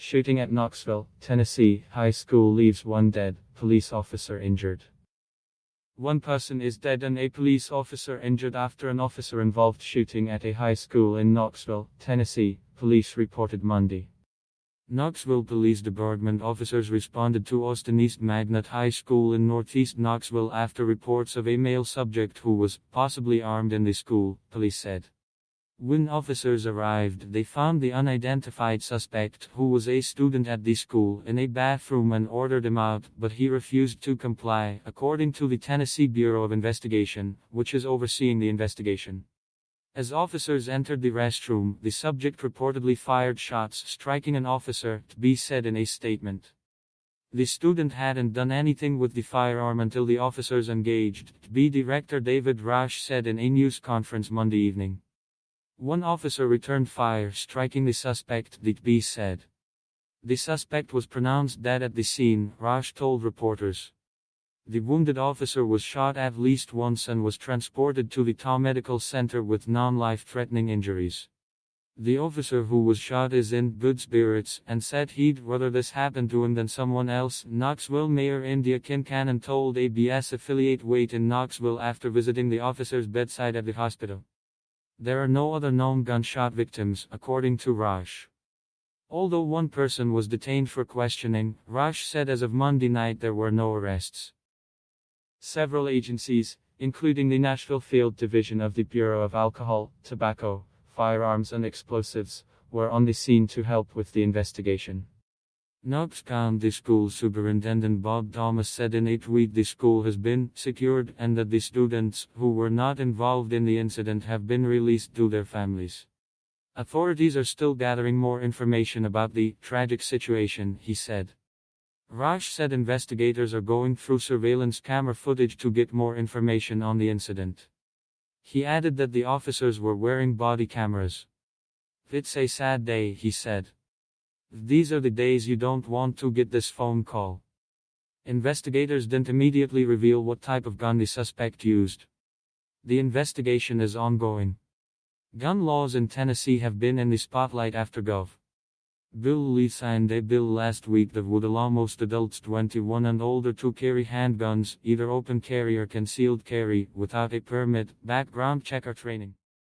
Shooting at Knoxville, Tennessee, high school leaves one dead, police officer injured. One person is dead and a police officer injured after an officer involved shooting at a high school in Knoxville, Tennessee, police reported Monday. Knoxville Police Department officers responded to Austin East Magnet High School in northeast Knoxville after reports of a male subject who was possibly armed in the school, police said. When officers arrived, they found the unidentified suspect, who was a student at the school, in a bathroom and ordered him out, but he refused to comply, according to the Tennessee Bureau of Investigation, which is overseeing the investigation. As officers entered the restroom, the subject reportedly fired shots, striking an officer, TBI said in a statement. The student hadn't done anything with the firearm until the officers engaged, TBI Director David Rausch said in a news conference Monday evening. One officer returned fire, striking the suspect, TBI said. The suspect was pronounced dead at the scene, Rausch told reporters. The wounded officer was shot at least once and was transported to the Town Medical Center with non-life threatening injuries. The officer who was shot is in good spirits and said he'd rather this happen to him than someone else. Knoxville Mayor Indya Kincannon told ABC affiliate WATE in Knoxville after visiting the officer's bedside at the hospital. There are no other known gunshot victims, according to Rausch. Although one person was detained for questioning, Rausch said as of Monday night there were no arrests. Several agencies, including the Nashville Field Division of the Bureau of Alcohol, Tobacco, Firearms and Explosives, were on the scene to help with the investigation. Knox County School Superintendent Bob Thomas said in a tweet the school has been secured and that the students who were not involved in the incident have been released to their families. Authorities are still gathering more information about the tragic situation, he said. Rausch said investigators are going through surveillance camera footage to get more information on the incident. He added that the officers were wearing body cameras. It's a sad day, he said. These are the days you don't want to get this phone call. Investigators didn't immediately reveal what type of gun the suspect used. The investigation is ongoing. Gun laws in Tennessee have been in the spotlight after Gov. Bill Lee signed a bill last week that would allow most adults 21 and older to carry handguns, either open carry or concealed carry, without a permit, background check or training.